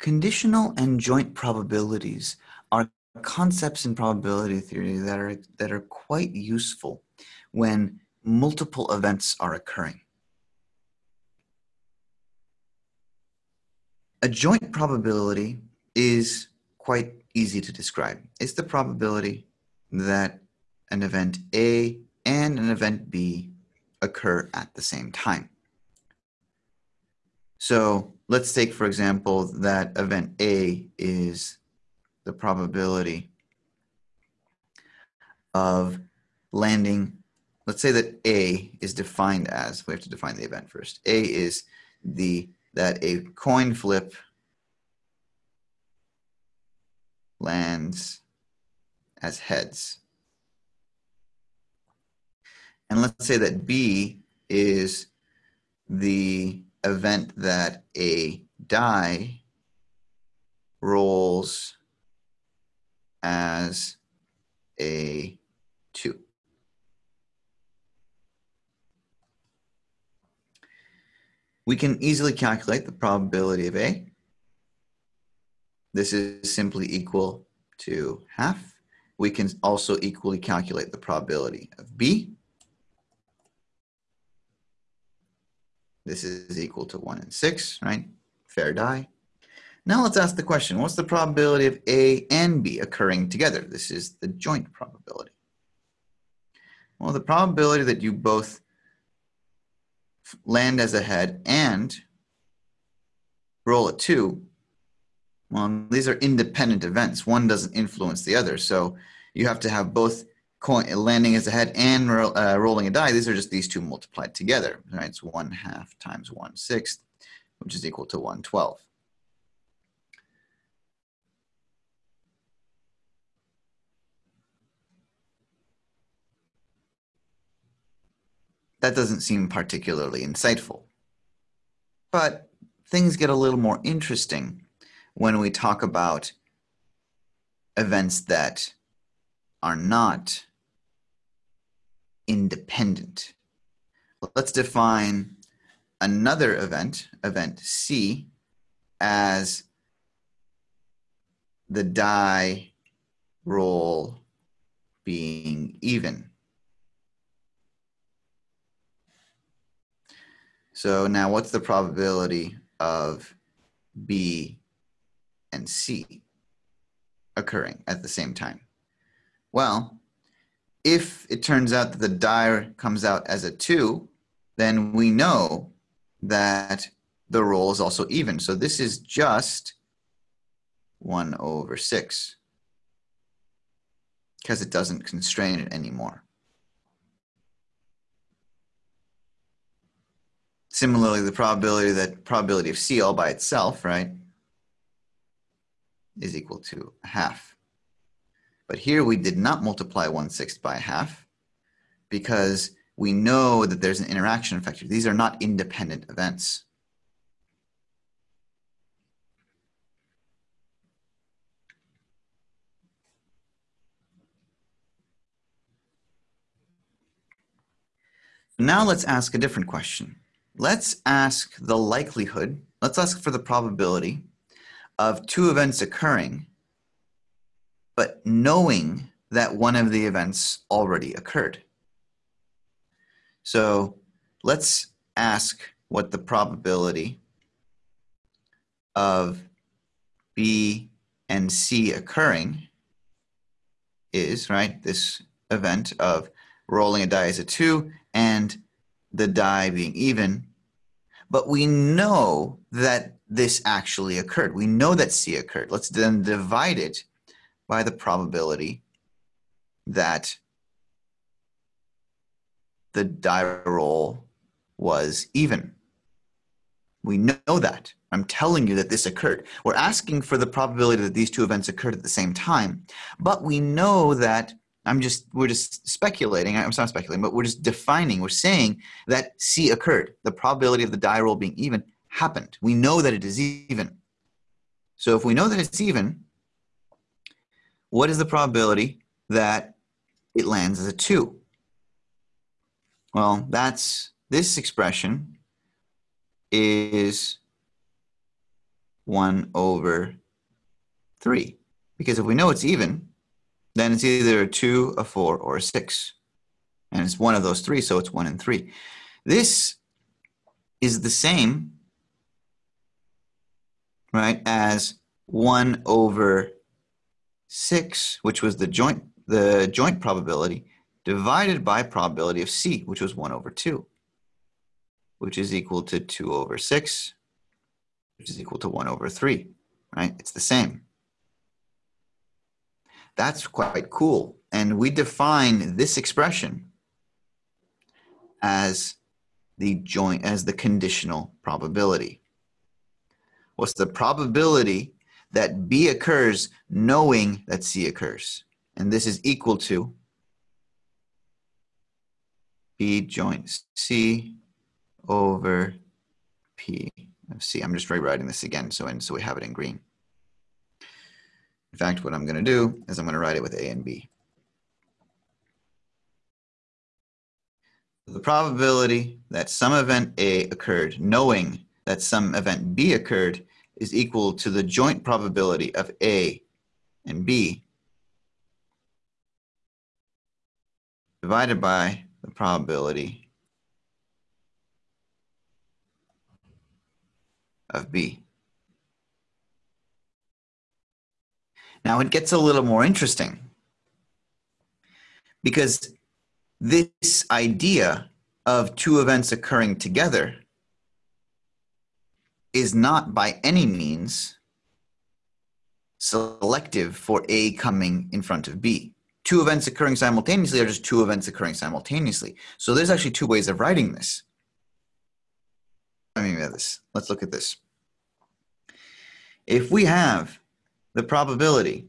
Conditional and joint probabilities are concepts in probability theory that are, that are quite useful when multiple events are occurring. A joint probability is quite easy to describe. It's the probability that an event A and an event B occur at the same time. So let's take, for example, that event A is the probability of landing. Let's say that A is defined as, we have to define the event first. A is the that a coin flip lands as heads. And let's say that B is the event that a die rolls as a 2. We can easily calculate the probability of A. This is simply equal to half. We can also equally calculate the probability of B. This is equal to 1 and 6, right? Fair die. Now let's ask the question, what's the probability of A and B occurring together? This is the joint probability. Well, the probability that you both land as a head and roll a 2, well, these are independent events. One doesn't influence the other. So you have to have both coin, landing as a head and uh, rolling a die, these are just these two multiplied together. Right? It's 1 half times 1 sixth, which is equal to 112. That doesn't seem particularly insightful. But things get a little more interesting when we talk about events that are not independent. Let's define another event, event C, as the die roll being even. So now what's the probability of B and C occurring at the same time? Well, if it turns out that the die comes out as a 2, then we know that the roll is also even. So this is just 1 over 6 because it doesn't constrain it anymore. Similarly, the probability that probability of C all by itself, right, is equal to half. But here we did not multiply 1 sixth by half because we know that there's an interaction factor. These are not independent events. Now let's ask a different question. Let's ask the likelihood, let's ask for the probability of two events occurring but knowing that one of the events already occurred. So let's ask what the probability of B and C occurring is, right? This event of rolling a die as a two and the die being even. But we know that this actually occurred. We know that C occurred. Let's then divide it by the probability that the die roll was even. We know that. I'm telling you that this occurred. We're asking for the probability that these two events occurred at the same time, but we know that I'm just, we're just speculating, I'm not speculating, but we're just defining, we're saying that C occurred. The probability of the die roll being even happened. We know that it is even. So if we know that it's even, what is the probability that it lands as a 2? Well, that's this expression is 1 over 3. Because if we know it's even, then it's either a 2, a 4, or a 6. And it's one of those three, so it's 1 and 3. This is the same, right, as 1 over 6, which was the joint, the joint probability, divided by probability of C, which was 1 over 2, which is equal to 2 over 6, which is equal to 1 over 3, right? It's the same. That's quite cool. And we define this expression as the joint as the conditional probability. What's the probability that B occurs knowing that C occurs? And this is equal to B joint C over P of C. I'm just rewriting this again so, and so we have it in green. In fact, what I'm going to do is I'm going to write it with A and B. The probability that some event A occurred knowing that some event B occurred is equal to the joint probability of A and B divided by the probability of B. Now it gets a little more interesting because this idea of two events occurring together is not by any means selective for A coming in front of B. Two events occurring simultaneously are just two events occurring simultaneously. So there's actually two ways of writing this. I mean, this. Let's look at this. If we have the probability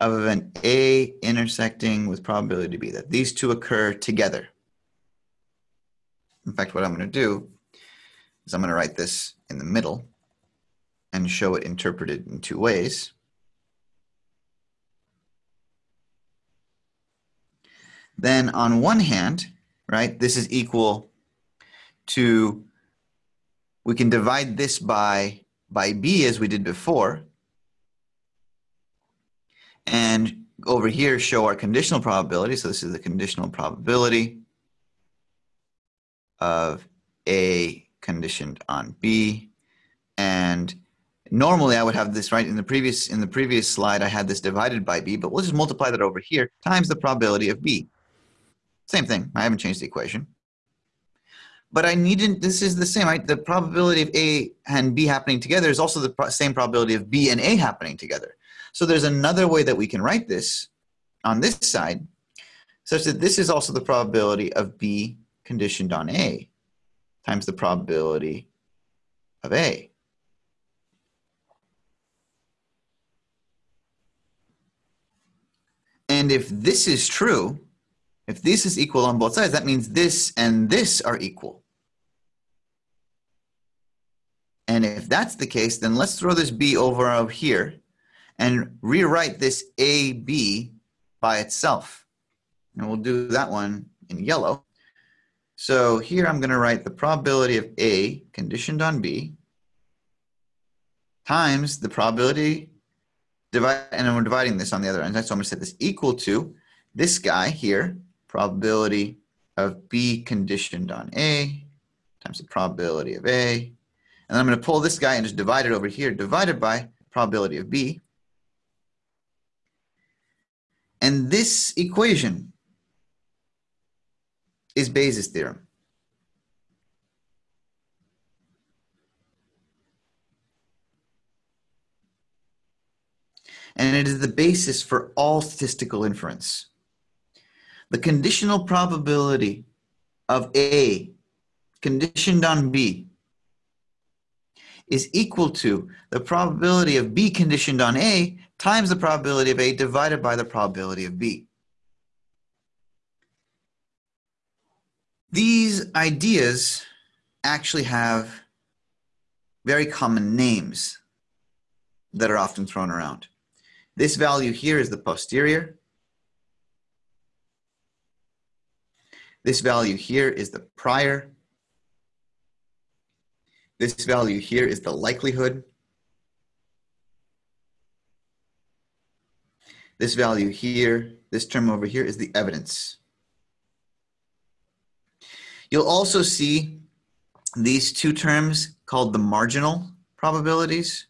of event A intersecting with probability B, that these two occur together. In fact, what I'm going to do is I'm going to write this in the middle and show it interpreted in two ways. Then on one hand, right, this is equal to, we can divide this by, by B as we did before, and over here show our conditional probability. So this is the conditional probability of A conditioned on B. And normally I would have this right in the previous in the previous slide I had this divided by B, but we'll just multiply that over here times the probability of B. Same thing. I haven't changed the equation. But I needn't, this is the same, right? The probability of A and B happening together is also the same probability of B and A happening together. So there's another way that we can write this on this side, such that this is also the probability of B conditioned on A times the probability of A. And if this is true, if this is equal on both sides, that means this and this are equal. And if that's the case, then let's throw this B over over here and rewrite this AB by itself. And we'll do that one in yellow. So here I'm going to write the probability of A conditioned on B times the probability, divide, and we're dividing this on the other end. So I'm going to set this equal to this guy here, probability of B conditioned on A times the probability of A. And I'm going to pull this guy and just divide it over here, divided by probability of B. And this equation is Bayes' theorem. And it is the basis for all statistical inference. The conditional probability of A conditioned on B is equal to the probability of B conditioned on A times the probability of A divided by the probability of B. These ideas actually have very common names that are often thrown around. This value here is the posterior. This value here is the prior. This value here is the likelihood. This value here, this term over here is the evidence. You'll also see these two terms called the marginal probabilities.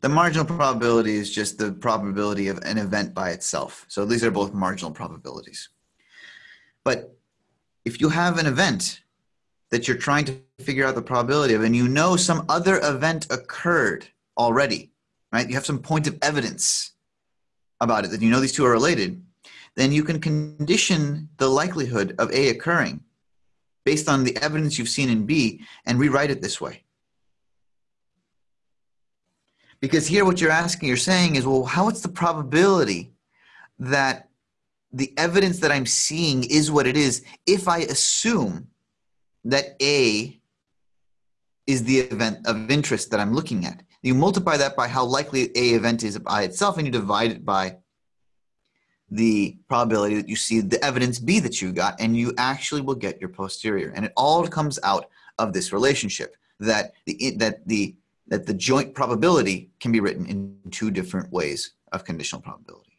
The marginal probability is just the probability of an event by itself. So these are both marginal probabilities. But if you have an event that you're trying to figure out the probability of, and you know some other event occurred already, right? You have some point of evidence about it that you know these two are related, then you can condition the likelihood of A occurring based on the evidence you've seen in B and rewrite it this way. Because here what you're asking, you're saying is, well, how is the probability that the evidence that I'm seeing is what it is if I assume that A is the event of interest that I'm looking at. You multiply that by how likely A event is by itself and you divide it by the probability that you see the evidence B that you got and you actually will get your posterior. And it all comes out of this relationship that the, that the that the joint probability can be written in two different ways of conditional probability.